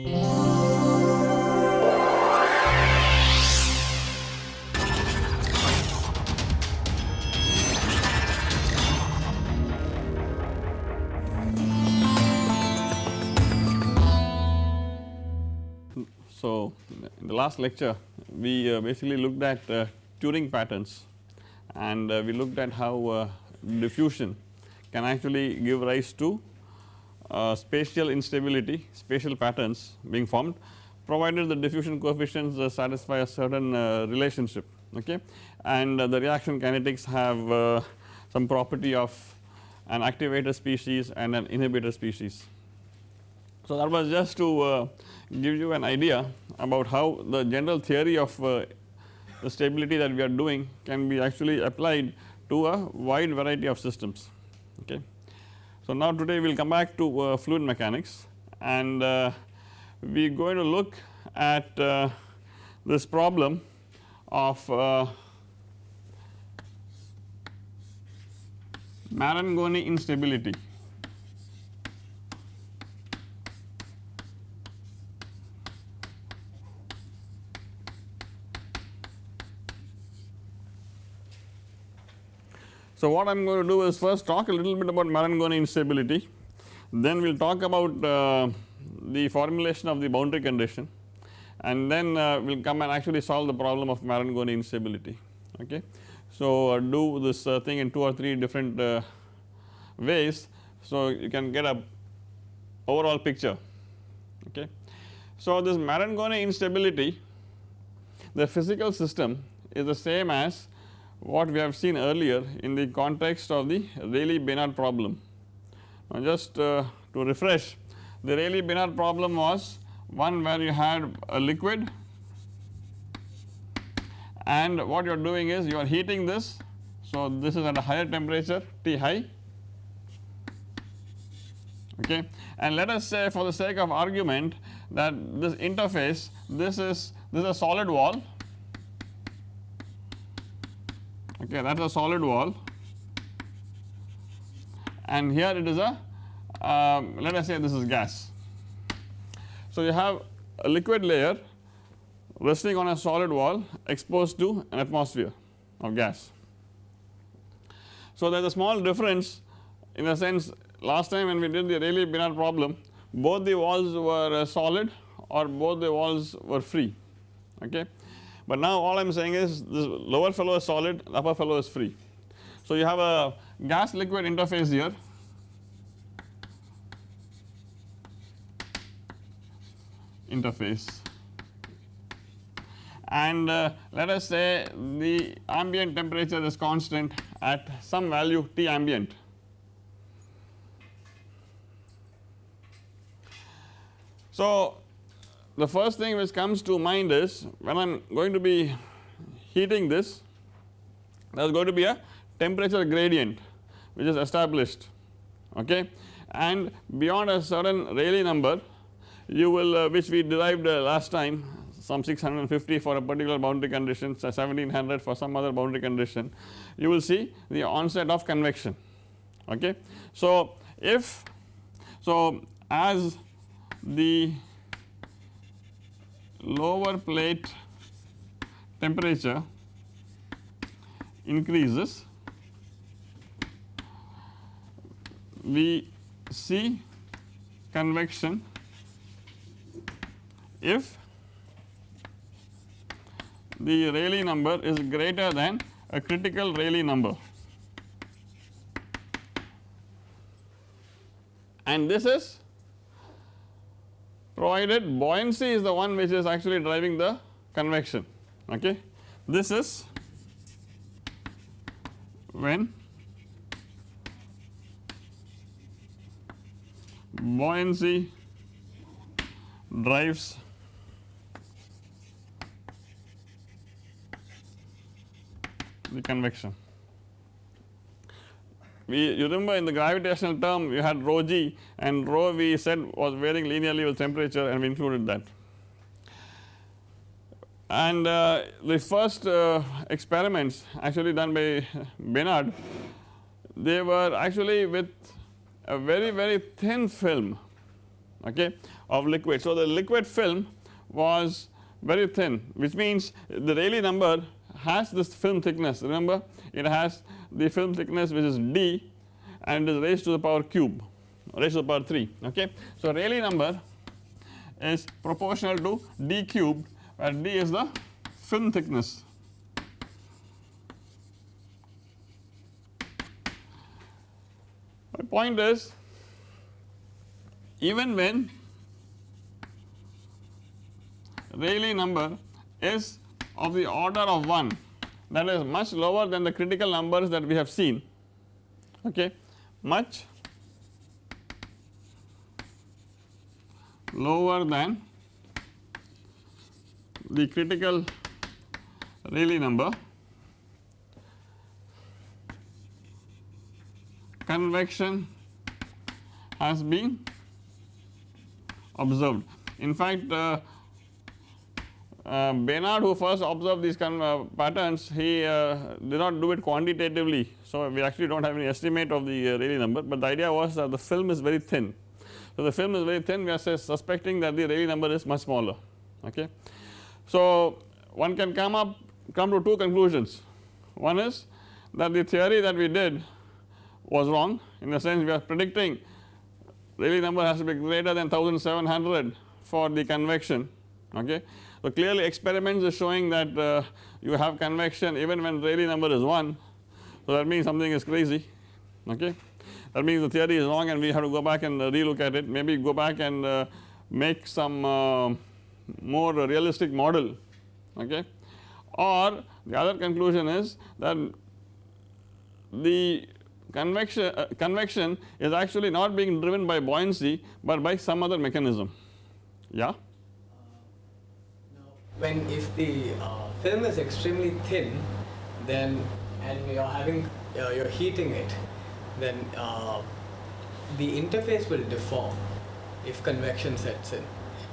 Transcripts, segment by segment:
So, in the last lecture we uh, basically looked at uh, Turing patterns. And uh, we looked at how uh, diffusion can actually give rise to Uh, spatial instability, spatial patterns being formed provided the diffusion coefficients uh, satisfy a certain uh, relationship okay and uh, the reaction kinetics have some property of an activator species and an inhibitor species. So, that was just to give you an idea about how the general theory of uh, the stability that we are doing can be actually applied to a wide variety of systems okay. So now today we will come back to uh, fluid mechanics and uh, we are going to look at uh, this problem of uh, Marangoni instability So, what I am going to do is first talk a little bit about Marangoni instability, then we will talk about uh, the formulation of the boundary condition and then uh, we will come and actually solve the problem of Marangoni instability okay. So, uh, do this uh, thing in 2 or 3 different uh, ways, so you can get a overall picture okay. So, this Marangoni instability the physical system is the same as what we have seen earlier in the context of the Rayleigh-Benard problem. Now just uh, to refresh the Rayleigh-Benard problem was one where you had a liquid and what you are doing is you are heating this. So this is at a higher temperature T high okay and let us say for the sake of argument that this interface this is this is a solid wall okay that is a solid wall and here it is a um, let us say this is gas. So you have a liquid layer resting on a solid wall exposed to an atmosphere of gas. So there is a small difference in the sense last time when we did the Rayleigh-Benard problem both the walls were uh, solid or both the walls were free okay but now all I am saying is this lower fellow is solid upper fellow is free. So you have a gas liquid interface here interface and uh, let us say the ambient temperature is constant at some value T ambient. So the first thing which comes to mind is when I am going to be heating this there is going to be a temperature gradient which is established okay and beyond a certain Rayleigh number you will uh, which we derived uh, last time some 650 for a particular boundary condition 1700 for some other boundary condition you will see the onset of convection okay. So if so as the lower plate temperature increases. We see convection. If the Rayleigh number is greater than a critical Rayleigh number. And this is provided buoyancy is the one which is actually driving the convection okay. This is when buoyancy drives the convection we you remember in the gravitational term we had rho g and rho we said was varying linearly with temperature and we included that. And uh, the first uh, experiments actually done by Benard they were actually with a very very thin film okay of liquid. So the liquid film was very thin which means the Rayleigh number has this film thickness remember it has the film thickness which is d and is raised to the power cube raised to the power 3 okay. So Rayleigh number is proportional to d cubed where d is the film thickness my point is even when Rayleigh number is of the order of 1 that is much lower than the critical numbers that we have seen. Okay? Much lower than the critical Rayleigh number. Convection has been observed. In fact, uh, uh, Benard who first observed these kind of uh, patterns he uh, did not do it quantitatively. So, we actually do not have any estimate of the uh, Rayleigh number, but the idea was that the film is very thin. So, the film is very thin we are suspecting that the Rayleigh number is much smaller okay. So, one can come up come to two conclusions one is that the theory that we did was wrong in the sense we are predicting Rayleigh number has to be greater than 1700 for the convection okay. So clearly experiments are showing that uh, you have convection even when Rayleigh number is 1 so that means something is crazy okay? That means the theory is wrong and we have to go back and uh, relook at it. Maybe go back and uh, make some uh, more realistic model okay? Or the other conclusion is that the convection uh, convection is actually not being driven by buoyancy but by some other mechanism. Yeah when if the uh, film is extremely thin then and you're having uh, you're heating it then uh, the interface will deform if convection sets in.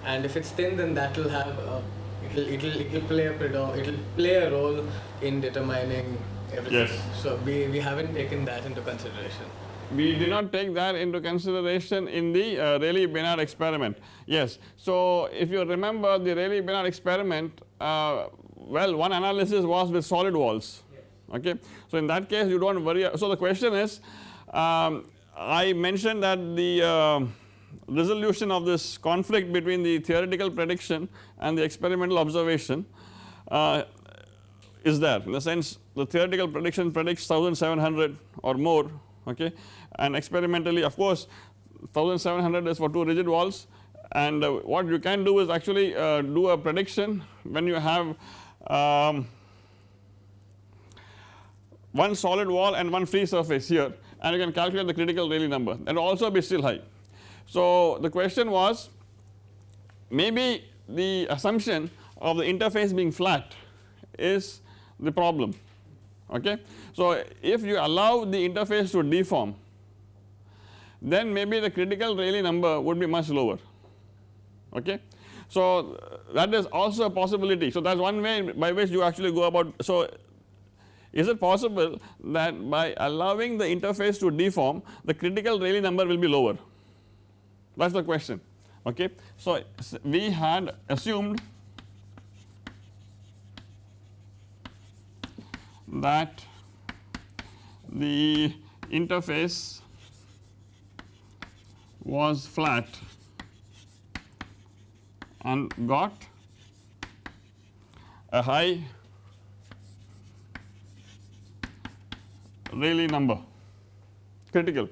And if it's thin then that will have uh, it'll it'll it'll play a it'll play a role in determining everything. Yes. so we we haven't taken that into consideration we did not take that into consideration in the uh, Rayleigh-Benard experiment. Yes, so if you remember the Rayleigh-Benard experiment, uh, well one analysis was with solid walls, okay. So in that case you do not worry, so the question is um, I mentioned that the uh, resolution of this conflict between the theoretical prediction and the experimental observation uh, is there. In the sense the theoretical prediction predicts 1700 or more. Okay and experimentally of course 1700 is for two rigid walls and uh, what you can do is actually uh, do a prediction when you have um, one solid wall and one free surface here and you can calculate the critical Rayleigh number that also be still high. So the question was maybe the assumption of the interface being flat is the problem okay. So if you allow the interface to deform then maybe the critical Rayleigh number would be much lower okay. So that is also a possibility so that is one way by which you actually go about so is it possible that by allowing the interface to deform the critical Rayleigh number will be lower that is the question okay. So we had assumed that the interface was flat and got a high Rayleigh number critical.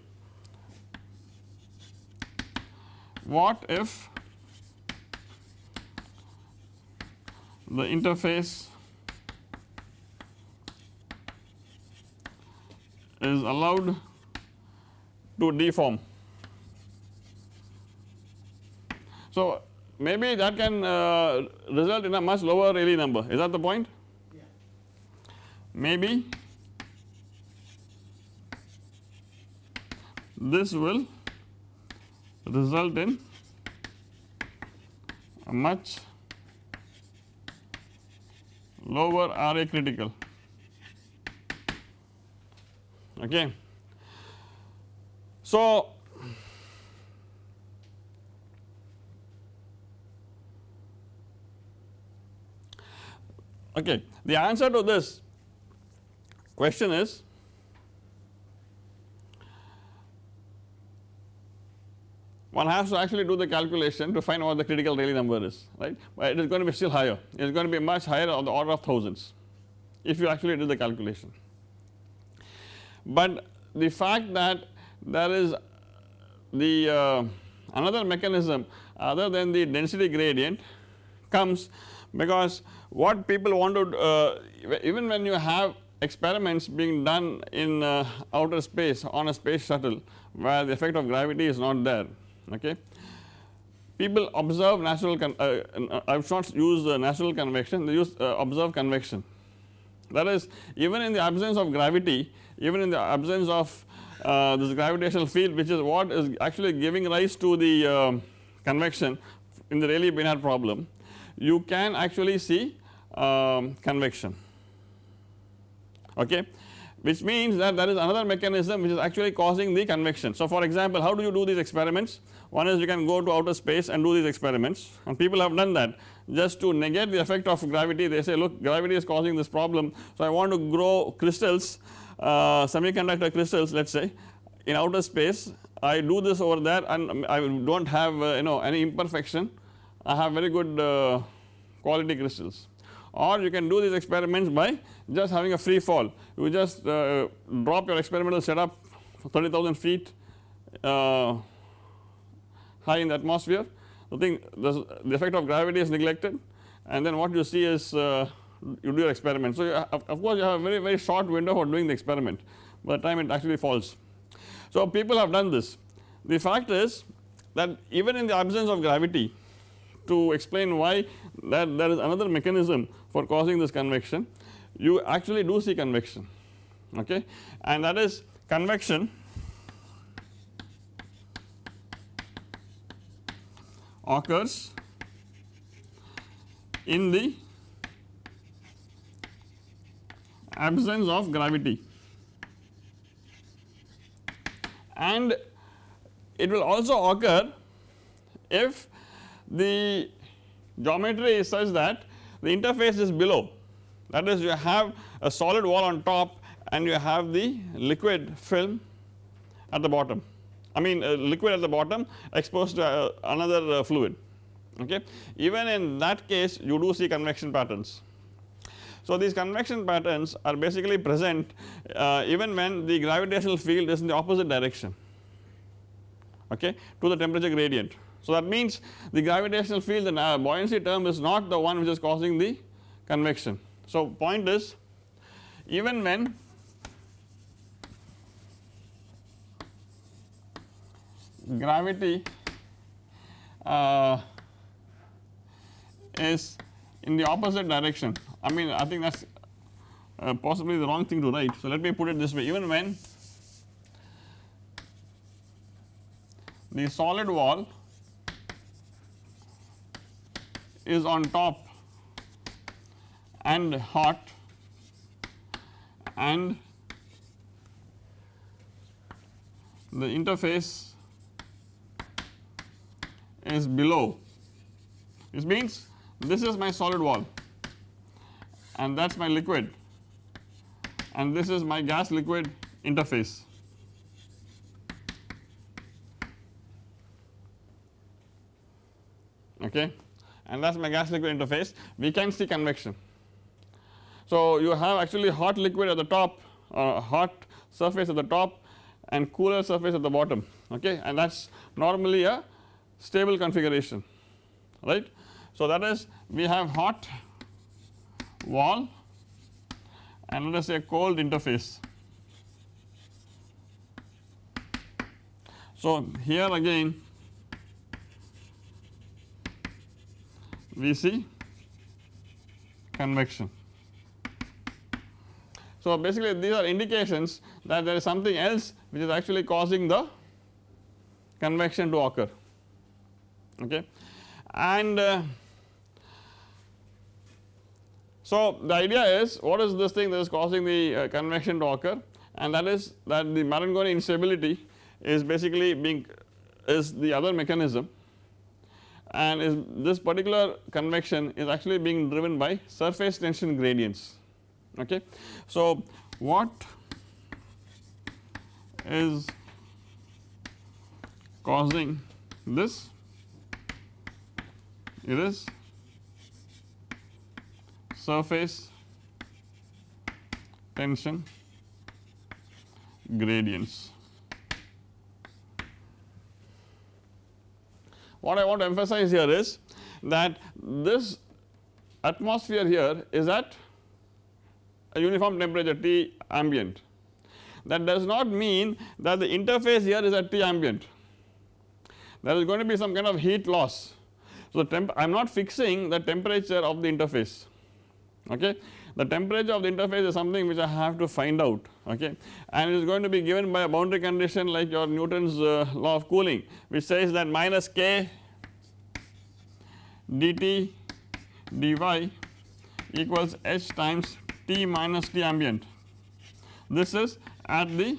What if the interface is allowed to deform. So, maybe that can uh, result in a much lower Rayleigh number is that the point? Yeah. Maybe this will result in a much lower RA critical okay. So Okay. The answer to this question is one has to actually do the calculation to find what the critical Rayleigh number is right, but it is going to be still higher it is going to be much higher on the order of thousands if you actually do the calculation. But the fact that there is the uh, another mechanism other than the density gradient comes because what people want to uh, even when you have experiments being done in uh, outer space on a space shuttle where the effect of gravity is not there okay. People observe natural uh, I will not use natural convection they use uh, observe convection that is even in the absence of gravity even in the absence of uh, this gravitational field which is what is actually giving rise to the um, convection in the Rayleigh Bénard problem you can actually see um, convection. Okay? Which means that there is another mechanism which is actually causing the convection. So for example how do you do these experiments? One is you can go to outer space and do these experiments. And people have done that. Just to negate the effect of gravity they say look gravity is causing this problem. So I want to grow crystals uh, semiconductor crystals let us say in outer space. I do this over there and I do not have uh, you know any imperfection. I have very good uh, quality crystals or you can do these experiments by just having a free fall. You just uh, drop your experimental setup 30,000 feet uh, high in the atmosphere. The thing the, effect of gravity is neglected. And then what you see is uh, you do your experiment. So, of, of course, you have a very very short window for doing the experiment. By the time it actually falls. So, people have done this. The fact is that even in the absence of gravity to explain why that there is another mechanism for causing this convection. You actually do see convection okay? And that is convection occurs in the absence of gravity. And it will also occur if the geometry is such that the interface is below that is you have a solid wall on top and you have the liquid film at the bottom I mean uh, liquid at the bottom exposed to uh, another uh, fluid okay. Even in that case you do see convection patterns. So these convection patterns are basically present uh, even when the gravitational field is in the opposite direction okay to the temperature gradient. So that means the gravitational field the buoyancy term is not the one which is causing the convection. So point is even when gravity uh, is in the opposite direction I mean I think that is uh, possibly the wrong thing to write. So let me put it this way even when the solid wall is on top and hot and the interface is below this means this is my solid wall and that is my liquid and this is my gas liquid interface. Okay, and that is my gas liquid interface we can see convection. So you have actually hot liquid at the top uh, hot surface at the top and cooler surface at the bottom okay and that is normally a stable configuration right. So that is we have hot wall and let us say cold interface. So here again we see convection. So basically these are indications that there is something else which is actually causing the convection to occur. Okay? And uh, so the idea is what is this thing that is causing the uh, convection to occur? And that is that the Marangoni instability is basically being is the other mechanism and is this particular convection is actually being driven by surface tension gradients okay. So what is causing this it is surface tension gradients. What I want to emphasize here is that this atmosphere here is at a uniform temperature T ambient. That does not mean that the interface here is at T ambient, there is going to be some kind of heat loss. So, I am not fixing the temperature of the interface okay. The temperature of the interface is something which I have to find out okay and it is going to be given by a boundary condition like your Newton's uh, law of cooling which says that minus k dt dy equals h times T minus T ambient. This is at the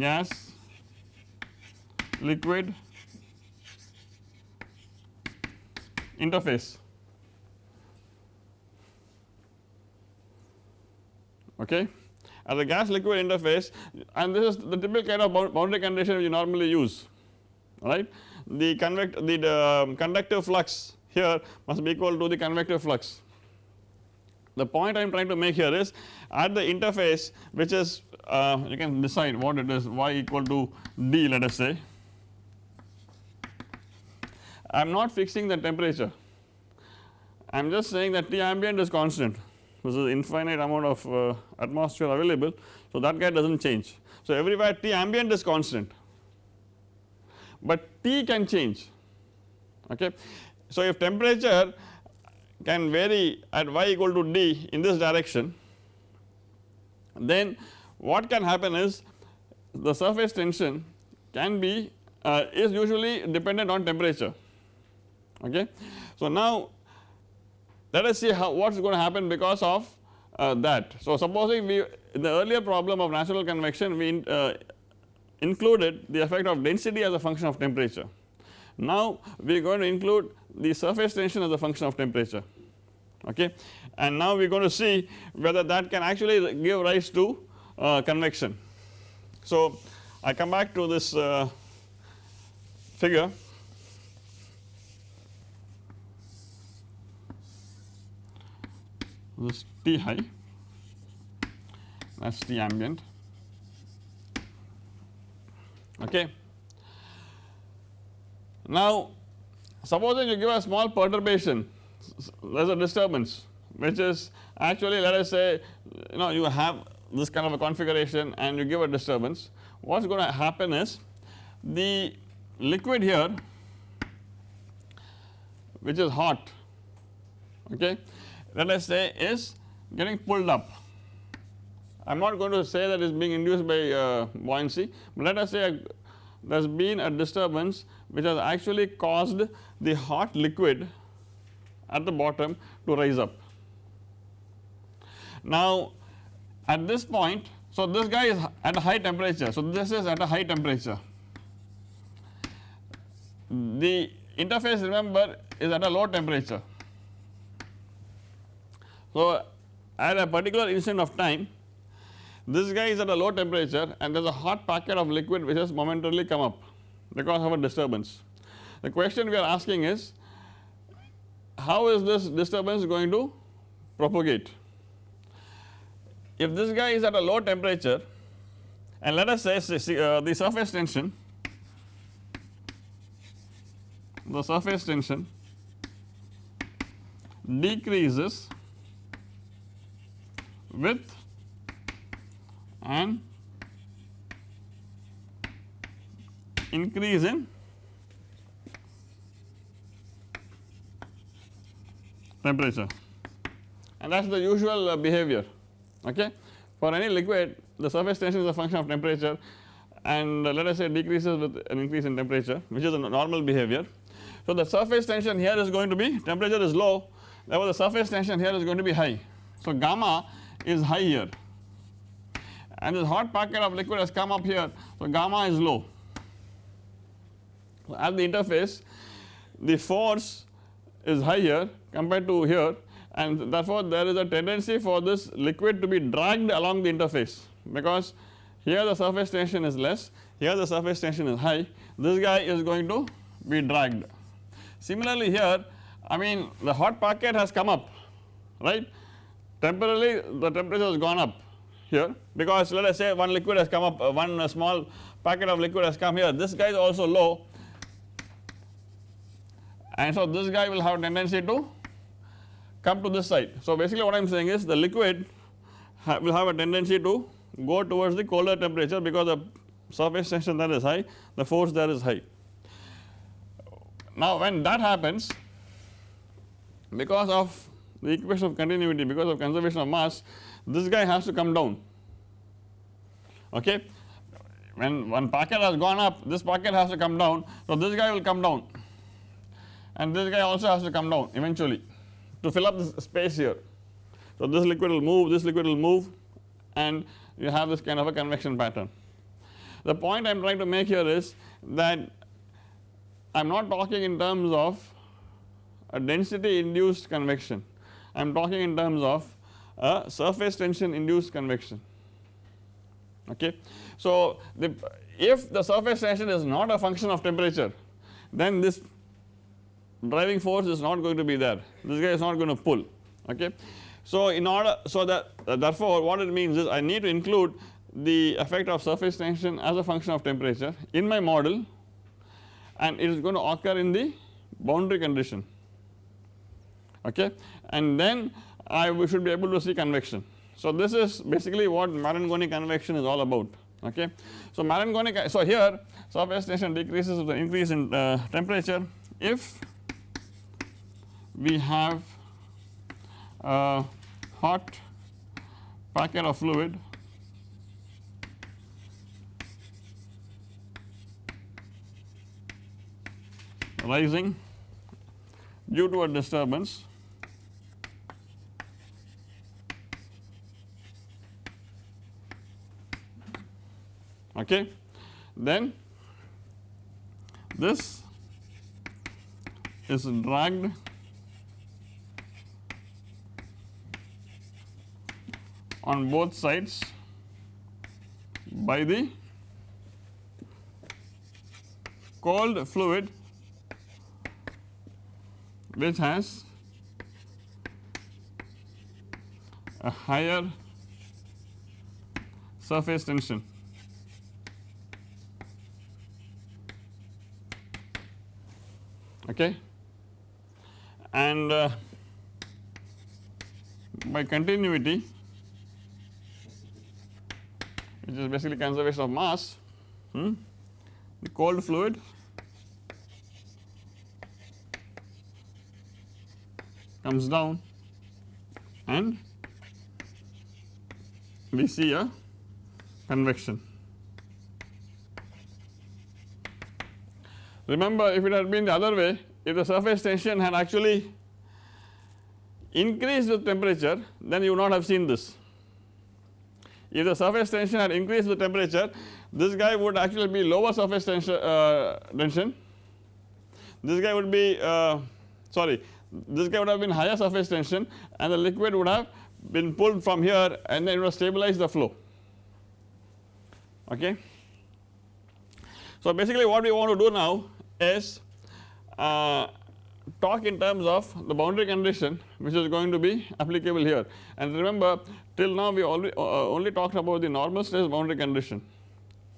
gas liquid interface. Okay. At the gas liquid interface and this is the typical kind of boundary condition you normally use right. The convect the, the um, conductive flux here must be equal to the convective flux the point I am trying to make here is at the interface which is uh, you can decide what it is y equal to d let us say. I am not fixing the temperature I am just saying that T ambient is constant this is infinite amount of uh, atmosphere available so that guy does not change. So everywhere T ambient is constant but T can change okay. So if temperature can vary at y equal to d in this direction then what can happen is the surface tension can be uh, is usually dependent on temperature okay. So now let us see how what is going to happen because of uh, that. So supposing we in the earlier problem of natural convection we uh, included the effect of density as a function of temperature. Now we are going to include the surface tension as a function of temperature okay and now we are going to see whether that can actually give rise to uh, convection. So I come back to this uh, figure this T high that is T ambient. Okay. Now supposing you give a small perturbation there is a disturbance which is actually let us say you know you have this kind of a configuration and you give a disturbance. What is going to happen is the liquid here which is hot okay let us say is getting pulled up I am not going to say that it is being induced by uh, buoyancy but let us say there has been a disturbance which has actually caused the hot liquid at the bottom to rise up. Now at this point so this guy is at a high temperature so this is at a high temperature the interface remember is at a low temperature. So at a particular instant of time this guy is at a low temperature and there is a hot packet of liquid which has momentarily come up because of a disturbance. The question we are asking is how is this disturbance going to propagate? If this guy is at a low temperature and let us say uh, the surface tension, the surface tension decreases with an increase in temperature and that is the usual uh, behavior okay. For any liquid the surface tension is a function of temperature and uh, let us say decreases with an increase in temperature which is a normal behavior. So the surface tension here is going to be temperature is low therefore the surface tension here is going to be high. So gamma is high here and this hot packet of liquid has come up here. So gamma is low. At the interface the force is higher compared to here. And therefore there is a tendency for this liquid to be dragged along the interface. Because here the surface tension is less. Here the surface tension is high. This guy is going to be dragged. Similarly here I mean the hot packet has come up right temporarily the temperature has gone up here because let us say one liquid has come up uh, one uh, small packet of liquid has come here this guy is also low and so this guy will have tendency to come to this side. So basically what I am saying is the liquid ha will have a tendency to go towards the colder temperature because the surface tension there is high the force there is high. Now when that happens because of the equation of continuity because of conservation of mass this guy has to come down. Okay? When one packet has gone up this packet has to come down. So this guy will come down. And this guy also has to come down eventually to fill up this space here. So this liquid will move, this liquid will move and you have this kind of a convection pattern. The point I am trying to make here is that I am not talking in terms of a density induced convection, I am talking in terms of surface tension induced convection okay. So the if the surface tension is not a function of temperature then this driving force is not going to be there this guy is not going to pull okay. So in order so that uh, therefore what it means is I need to include the effect of surface tension as a function of temperature in my model and it is going to occur in the boundary condition okay and then I we should be able to see convection. So this is basically what Marangoni convection is all about okay. So Marangoni so here surface tension decreases with the increase in uh, temperature if we have a hot packet of fluid rising due to a disturbance okay then this is dragged on both sides by the cold fluid which has a higher surface tension. Okay. And uh, by continuity which is basically conservation of mass hmm, the cold fluid comes down and we see a convection. Remember if it had been the other way if the surface tension had actually increased with temperature then you would not have seen this. If the surface tension had increased the temperature this guy would actually be lower surface tension, uh, tension. This guy would be uh, sorry this guy would have been higher surface tension and the liquid would have been pulled from here and then it would stabilize the flow. Okay. So basically what we want to do now is uh, talk in terms of the boundary condition which is going to be applicable here. And remember till now we only, uh, only talked about the normal stress boundary condition.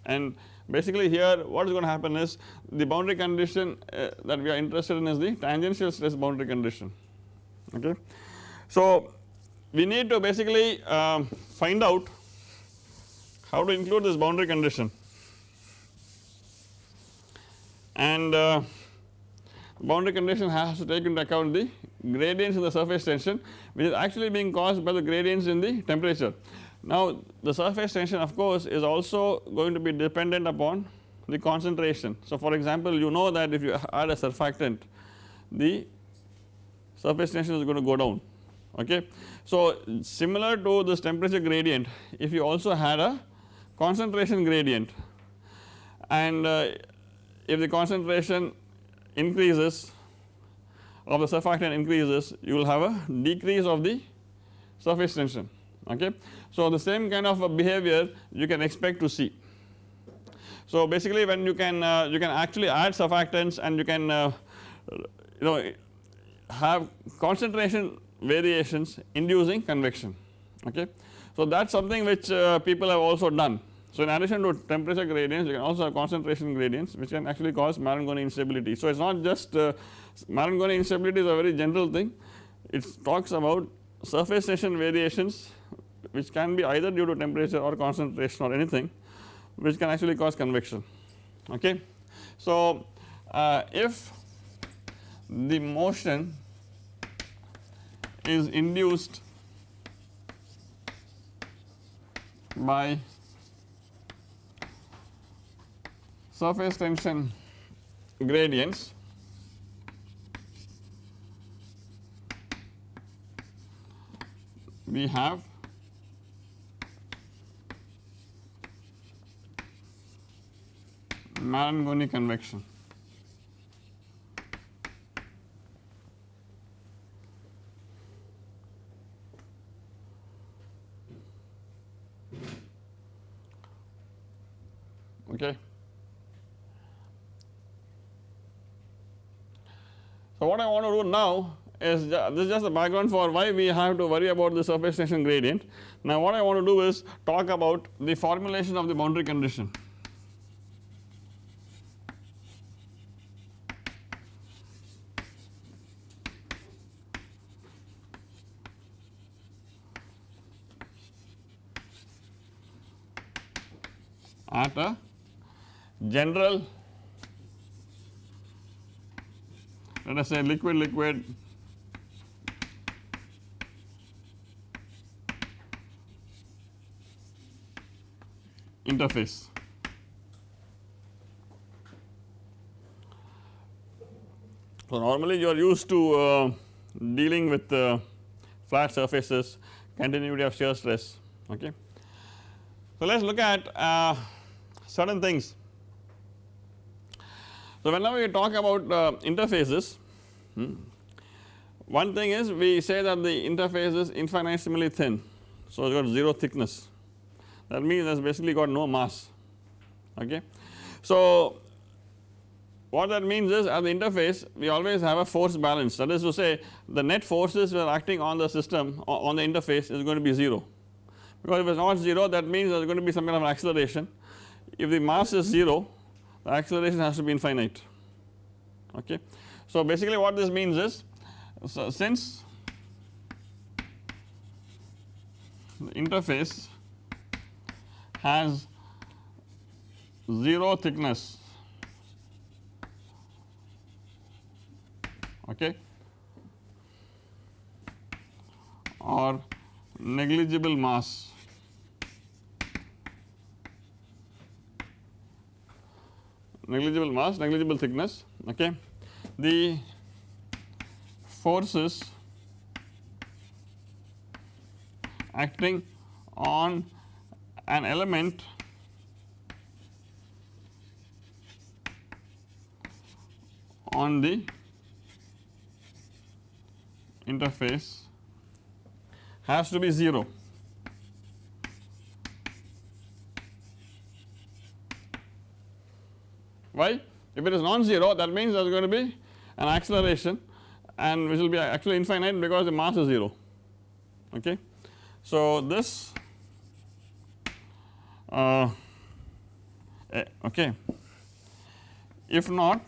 And basically here what is going to happen is the boundary condition uh, that we are interested in is the tangential stress boundary condition. Okay. So we need to basically um, find out how to include this boundary condition and uh, boundary condition has to take into account the gradients in the surface tension which is actually being caused by the gradients in the temperature. Now the surface tension of course is also going to be dependent upon the concentration. So for example you know that if you add a surfactant the surface tension is going to go down okay. So similar to this temperature gradient if you also had a concentration gradient and uh, if the concentration increases of the surfactant increases you will have a decrease of the surface tension okay. So the same kind of a behavior you can expect to see. So basically when you can uh, you can actually add surfactants and you can uh, you know have concentration variations inducing convection okay. So that is something which uh, people have also done. So in addition to temperature gradients you can also have concentration gradients which can actually cause Marangoni instability. So it is not just uh, Marangoni instability is a very general thing it talks about surface tension variations which can be either due to temperature or concentration or anything which can actually cause convection okay. So uh, if the motion is induced by surface tension gradients we have Marangoni convection. Okay. So, what I want to do now is this is just the background for why we have to worry about the surface tension gradient. Now, what I want to do is talk about the formulation of the boundary condition. at a general let us say liquid liquid interface. So, normally you are used to uh, dealing with uh, flat surfaces continuity of shear stress okay. So, let us look at uh, certain things. So, whenever we talk about uh, interfaces hmm, one thing is we say that the interface is infinitesimally thin. So, it's got 0 thickness. That means it has basically got no mass. Okay. So, what that means is at the interface we always have a force balance. That is to say the net forces are acting on the system on the interface is going to be 0 because if it is not 0 that means there is going to be some kind of acceleration. If the mass is 0 the acceleration has to be infinite okay. So basically what this means is so since the interface has 0 thickness okay or negligible mass negligible mass negligible thickness okay? The forces acting on an element on the interface has to be 0 why? If it is non-zero that means there is going to be an acceleration and which will be actually infinite because the mass is 0 okay. So this uh, eh, okay. If not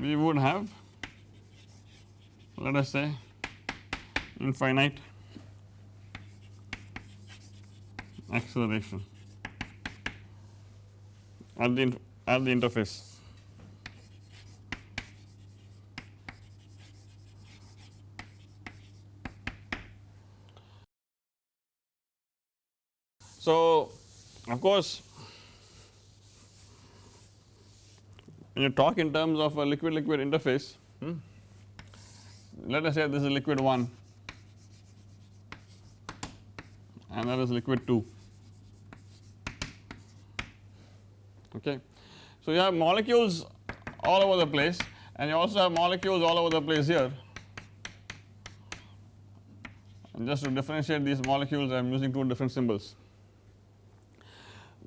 we would have let us say infinite acceleration at the at the interface. So, of course, when you talk in terms of a liquid liquid interface hmm, let us say this is liquid 1 and that is liquid 2 okay. So you have molecules all over the place and you also have molecules all over the place here and just to differentiate these molecules I am using two different symbols.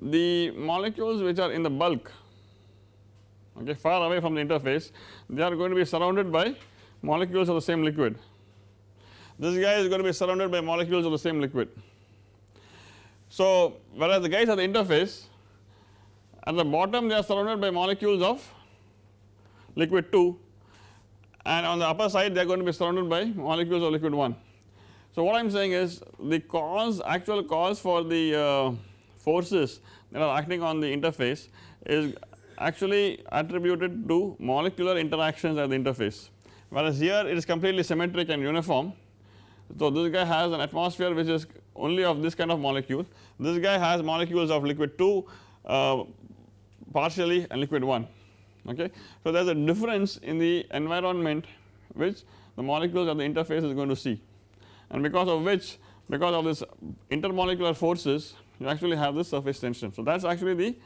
The molecules which are in the bulk okay far away from the interface they are going to be surrounded by molecules of the same liquid. This guy is going to be surrounded by molecules of the same liquid. So whereas the guys at the interface at the bottom they are surrounded by molecules of liquid 2 and on the upper side they are going to be surrounded by molecules of liquid 1. So what I am saying is the cause actual cause for the uh, forces that are acting on the interface is actually attributed to molecular interactions at the interface whereas here it is completely symmetric and uniform. So this guy has an atmosphere which is only of this kind of molecule, this guy has molecules of liquid 2 uh, partially and liquid 1 okay. So there is a difference in the environment which the molecules at the interface is going to see and because of which because of this intermolecular forces you actually have this surface tension. So that is actually the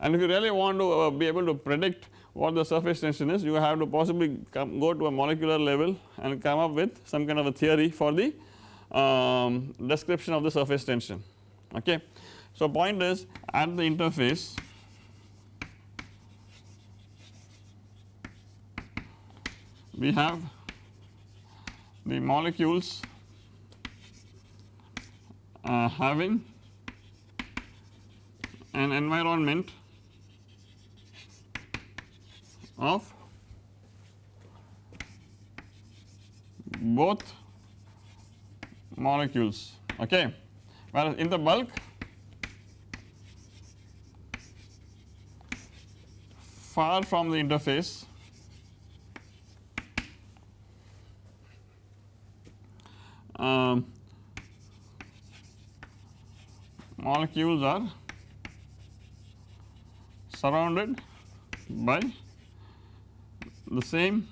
and if you really want to uh, be able to predict what the surface tension is you have to possibly come go to a molecular level and come up with some kind of a theory for the um, description of the surface tension okay. So point is at the interface we have the molecules uh, having an environment of both molecules. Okay. Whereas in the bulk far from the interface um, molecules are surrounded by the same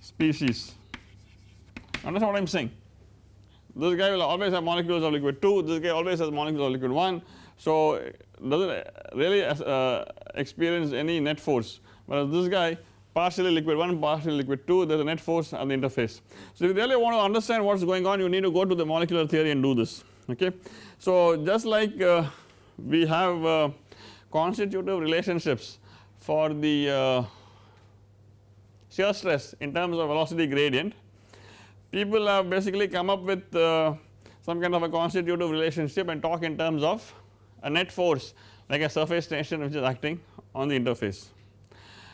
species. Understand what I am saying? This guy will always have molecules of liquid 2 this guy always has molecules of liquid 1 so does not really uh, experience any net force. Whereas this guy partially liquid 1 partially liquid 2 there is a net force at the interface. So if you really want to understand what is going on you need to go to the molecular theory and do this okay. So just like uh, we have uh, constitutive relationships for the uh, shear stress in terms of velocity gradient people have basically come up with uh, some kind of a constitutive relationship and talk in terms of a net force like a surface tension which is acting on the interface.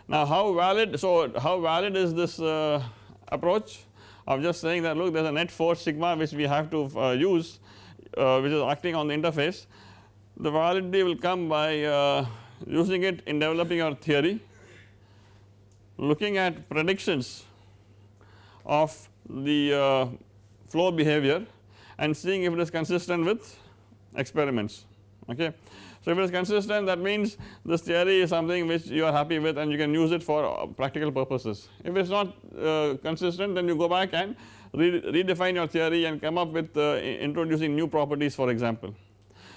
Now how valid so how valid is this uh, approach of just saying that look there is a net force sigma which we have to uh, use uh, which is acting on the interface the validity will come by uh, using it in developing our theory looking at predictions of the uh, flow behavior and seeing if it is consistent with experiments okay. So if it is consistent that means this theory is something which you are happy with and you can use it for uh, practical purposes. If it is not uh, consistent then you go back and re redefine your theory and come up with uh, introducing new properties for example.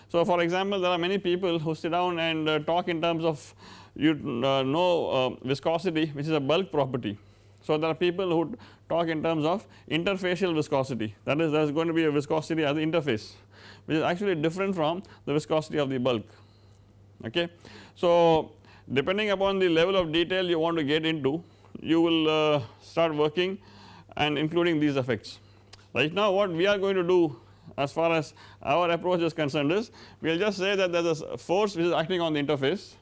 So for example there are many people who sit down and uh, talk in terms of you uh, know uh, viscosity which is a bulk property. So there are people who talk in terms of interfacial viscosity that is there is going to be a viscosity at the interface which is actually different from the viscosity of the bulk okay. So depending upon the level of detail you want to get into you will uh, start working and including these effects. Right now what we are going to do as far as our approach is concerned is we will just say that there is a force which is acting on the interface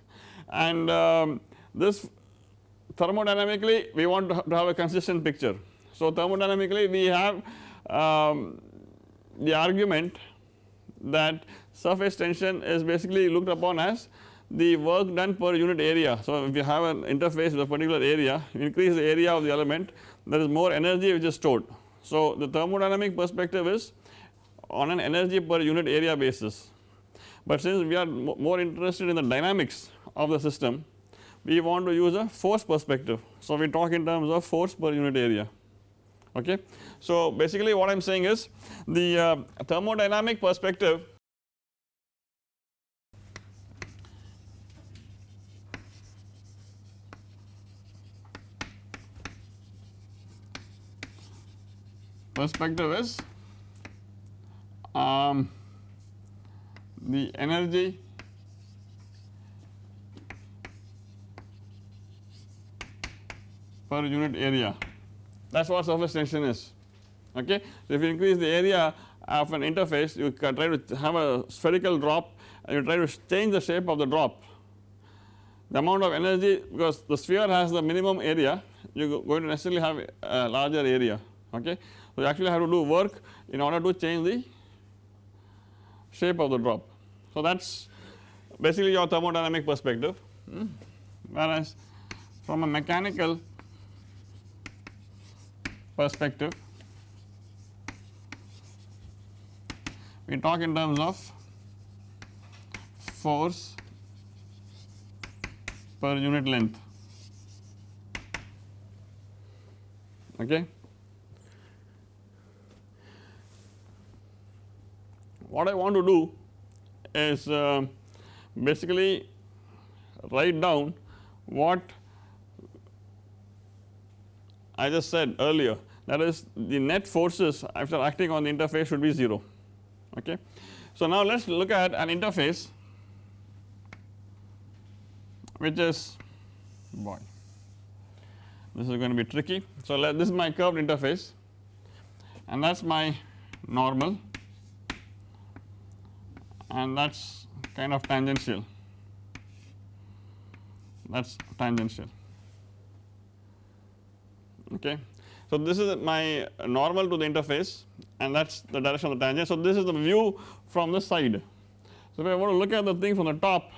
and um, this thermodynamically we want to have a consistent picture. So thermodynamically we have um, the argument that surface tension is basically looked upon as the work done per unit area. So if you have an interface with a particular area increase the area of the element there is more energy which is stored. So the thermodynamic perspective is on an energy per unit area basis but since we are more interested in the dynamics of the system we want to use a force perspective. So we talk in terms of force per unit area okay. So basically what I am saying is the uh, thermodynamic perspective perspective is um, the energy per unit area that is what surface tension is okay. So if you increase the area of an interface you try to have a spherical drop and you try to change the shape of the drop the amount of energy because the sphere has the minimum area you are going to necessarily have a larger area okay. So you actually have to do work in order to change the shape of the drop. So that is basically your thermodynamic perspective hmm. whereas from a mechanical perspective we talk in terms of force per unit length okay. What I want to do is uh, basically write down what I just said earlier that is the net forces after acting on the interface should be 0 okay. So now let us look at an interface which is boy this is going to be tricky. So let this is my curved interface and that is my normal and that is kind of tangential that is tangential okay. So this is my normal to the interface and that is the direction of the tangent. So this is the view from the side. So if I want to look at the thing from the top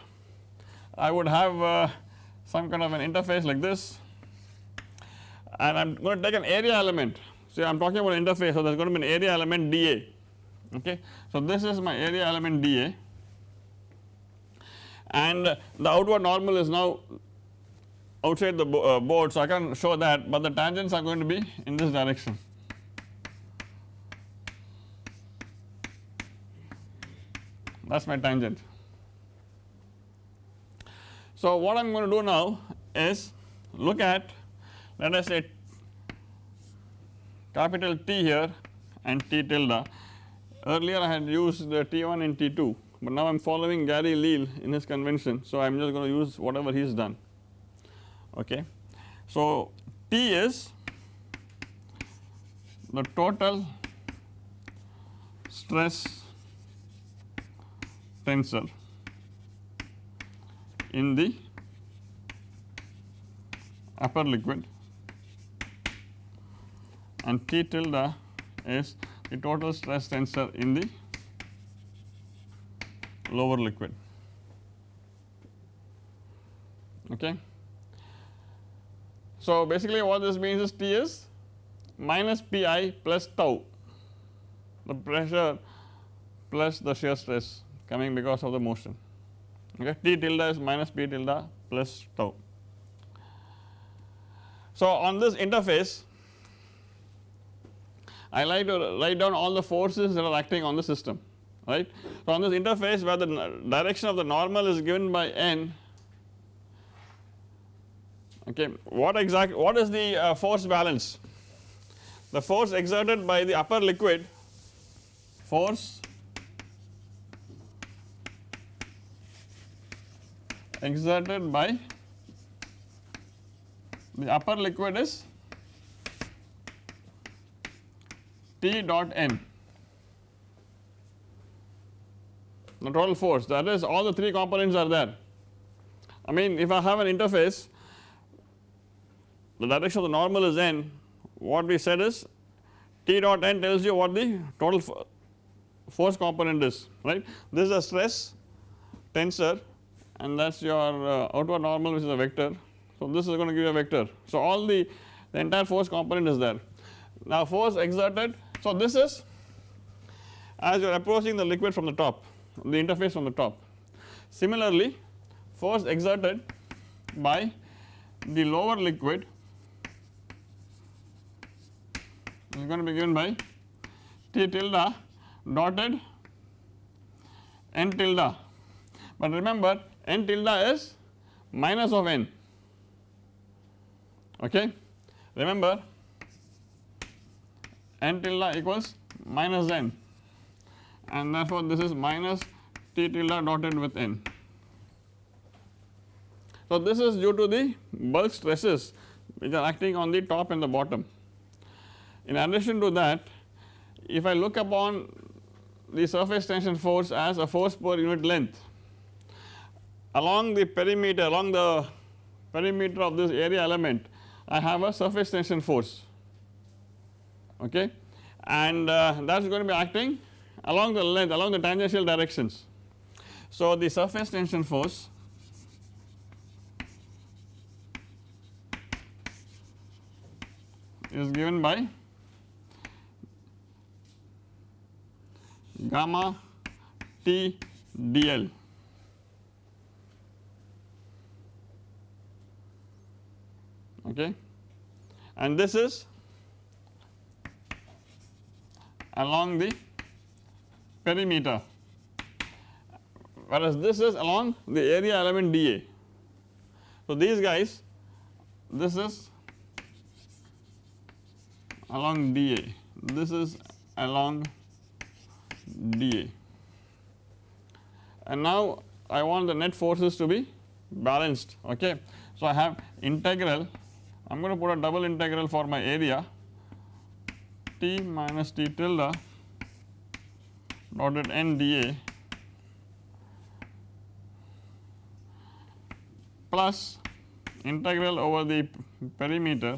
I would have uh, some kind of an interface like this and I am going to take an area element. So I am talking about interface so there is going to be an area element dA okay. So this is my area element dA and the outward normal is now outside the uh, board so I can show that but the tangents are going to be in this direction. That is my tangent. So what I am going to do now is look at let us say capital T here and T tilde earlier I had used the T1 and T2 but now I am following Gary Leal in his convention so I am just going to use whatever he has done okay. So T is the total stress tensor in the upper liquid and T tilde is the total stress tensor in the lower liquid okay. So basically what this means is T is minus Pi plus tau the pressure plus the shear stress coming because of the motion okay T tilde is minus P tilde plus tau. So on this interface I like to write down all the forces that are acting on the system right. So on this interface where the direction of the normal is given by n okay what exact what is the uh, force balance the force exerted by the upper liquid force exerted by the upper liquid is T dot n the total force that is all the 3 components are there. I mean if I have an interface the direction of the normal is n what we said is T dot n tells you what the total force component is right. This is a stress tensor and that is your uh, outward normal which is a vector. So this is going to give you a vector. So all the, the entire force component is there. Now force exerted so this is as you are approaching the liquid from the top the interface from the top. Similarly force exerted by the lower liquid is going to be given by t tilde dotted n tilde but remember n tilde is minus of n okay remember n tilde equals minus n and therefore this is minus t tilde dotted with n. So this is due to the bulk stresses which are acting on the top and the bottom. In addition to that if I look upon the surface tension force as a force per unit length along the perimeter along the perimeter of this area element I have a surface tension force okay and uh, that is going to be acting along the length along the tangential directions. So the surface tension force is given by gamma T dl. Okay? And this is along the perimeter. Whereas this is along the area element dA. So these guys this is along dA this is along dA and now I want the net forces to be balanced okay. So I have integral I am going to put a double integral for my area t minus t tilde dotted n dA plus integral over the perimeter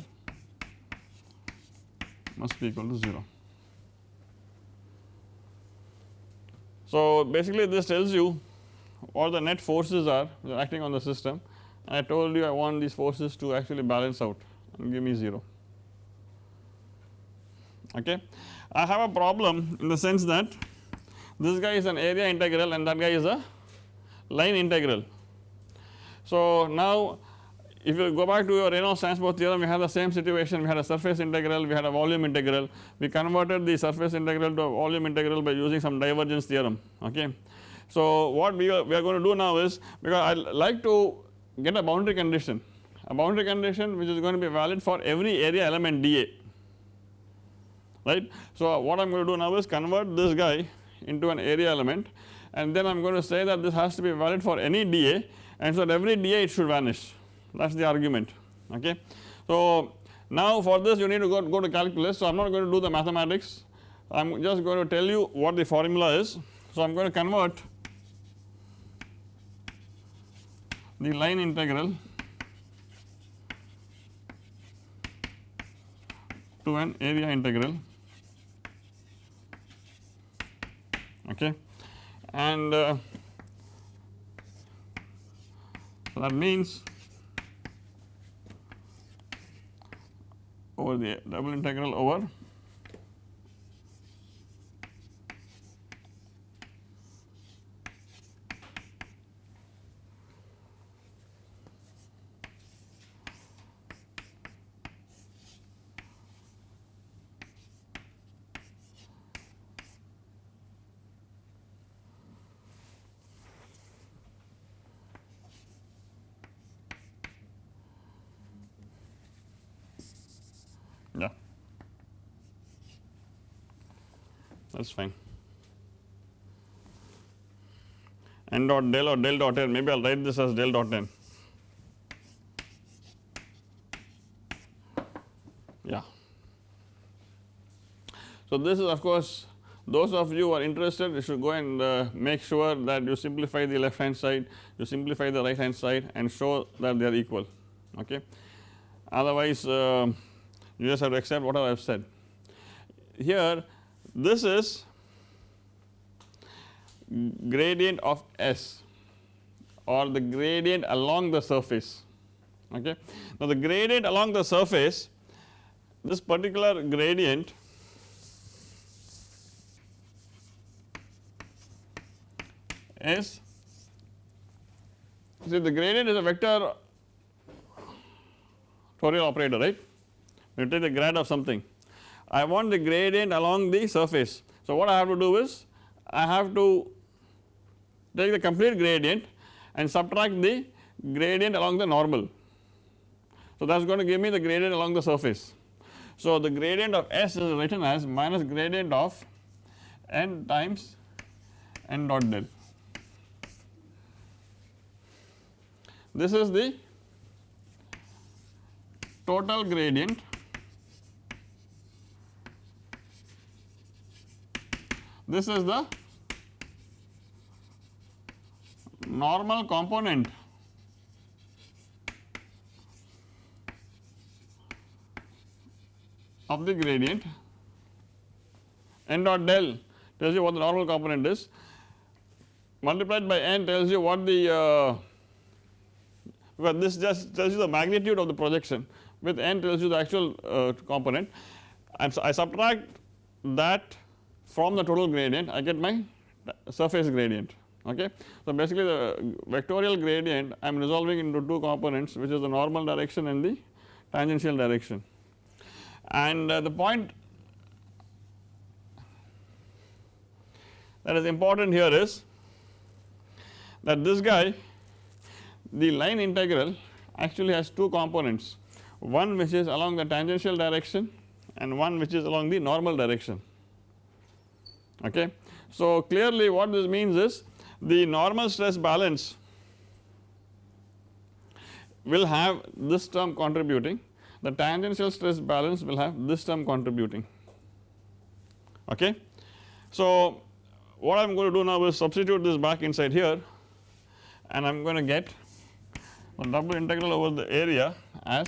must be equal to 0. So basically this tells you what the net forces are acting on the system and I told you I want these forces to actually balance out and give me 0 okay. I have a problem in the sense that this guy is an area integral and that guy is a line integral. So now if you go back to your Reynolds transport theorem we had the same situation we had a surface integral we had a volume integral we converted the surface integral to a volume integral by using some divergence theorem okay. So what we are, we are going to do now is because I like to get a boundary condition a boundary condition which is going to be valid for every area element dA right. So what I am going to do now is convert this guy into an area element and then I am going to say that this has to be valid for any dA and so every dA it should vanish that is the argument okay. So now for this you need to go, go to calculus so I am not going to do the mathematics I am just going to tell you what the formula is. So I am going to convert the line integral to an area integral okay and uh, so that means over the double integral over that is fine. N dot del or del dot n. Maybe I will write this as del dot n. Yeah. So this is of course those of you who are interested you should go and uh, make sure that you simplify the left hand side you simplify the right hand side and show that they are equal. Okay? Otherwise uh, you just have to accept whatever I have said. Here this is gradient of S or the gradient along the surface okay. Now the gradient along the surface this particular gradient is see the gradient is a vector Tauriel operator right you take the grad of something I want the gradient along the surface. So, what I have to do is I have to take the complete gradient and subtract the gradient along the normal. So, that is going to give me the gradient along the surface. So, the gradient of S is written as minus gradient of n times n dot del. This is the total gradient this is the normal component. Of the gradient. N dot del tells you what the normal component is. Multiplied by n tells you what the uh, well this just tells you the magnitude of the projection. With n tells you the actual uh, component. And so I subtract that from the total gradient I get my surface gradient okay. So basically the vectorial gradient I am resolving into two components which is the normal direction and the tangential direction and uh, the point that is important here is that this guy the line integral actually has two components one which is along the tangential direction and one which is along the normal direction okay. So clearly what this means is the normal stress balance will have this term contributing the tangential stress balance will have this term contributing okay. So what I am going to do now is substitute this back inside here and I am going to get a double integral over the area as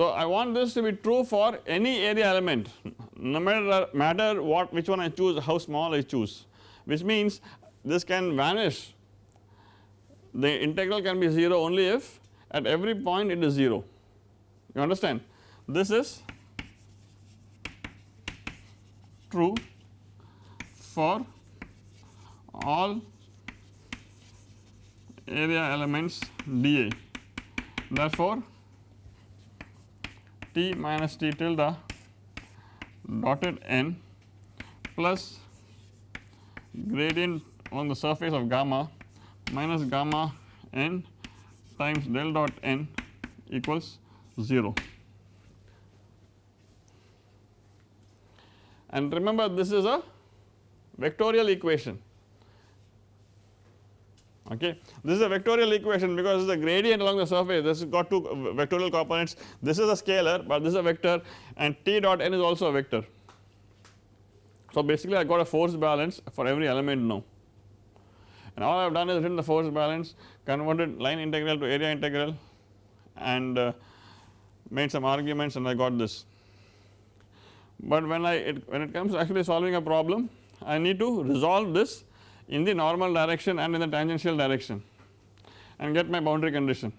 So, I want this to be true for any area element. No matter matter what which one I choose how small I choose. Which means this can vanish. The integral can be 0 only if at every point it is 0 you understand? This is true for all area elements dA therefore t minus t tilde dotted n plus gradient on the surface of gamma minus gamma n times del dot n equals 0. And remember this is a vectorial equation okay. This is a vectorial equation because the gradient along the surface this has got two vectorial components this is a scalar but this is a vector and t dot n is also a vector. So basically I got a force balance for every element now and all I have done is written the force balance converted line integral to area integral and uh, made some arguments and I got this. But when I it, when it comes to actually solving a problem I need to resolve this in the normal direction and in the tangential direction and get my boundary condition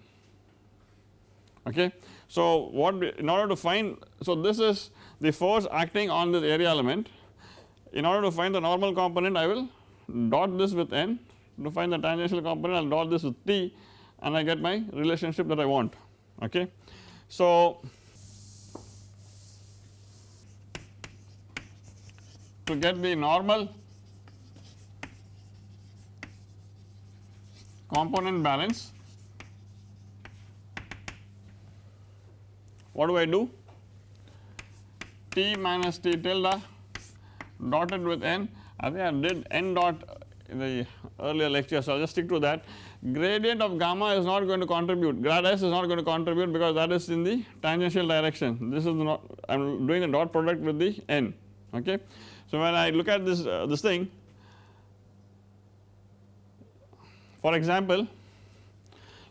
okay. So what in order to find so this is the force acting on this area element in order to find the normal component I will dot this with n to find the tangential component I will dot this with t and I get my relationship that I want okay. So to get the normal component balance. What do I do? T minus t tilde dotted with n. I think I did n dot in the earlier lecture so I will just stick to that. Gradient of gamma is not going to contribute. Grad s is not going to contribute because that is in the tangential direction. This is not I am doing the dot product with the n okay. So when I look at this uh, this thing For example,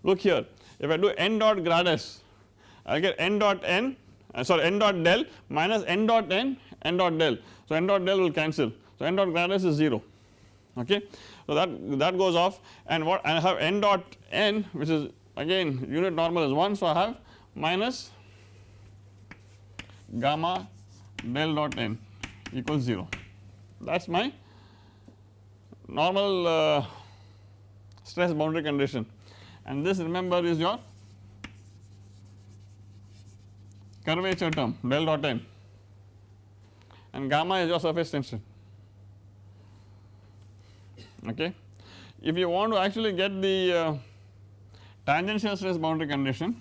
look here if I do n dot grad s I get n dot n uh, sorry n dot del minus n dot n n dot del. So, n dot del will cancel. So, n dot grad s is 0 okay. So, that that goes off and what I have n dot n which is again unit normal is 1. So, I have minus gamma del dot n equals 0 that is my normal uh, stress boundary condition and this remember is your curvature term del dot n and gamma is your surface tension okay. If you want to actually get the uh, tangential stress boundary condition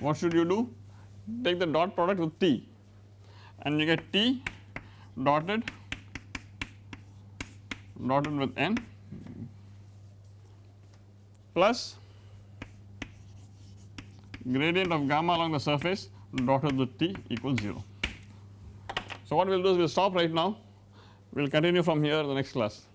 what should you do? Take the dot product with T and you get T dotted dotted with N plus gradient of gamma along the surface dotted with T equals 0. So, what we will do is we will stop right now, we will continue from here in the next class.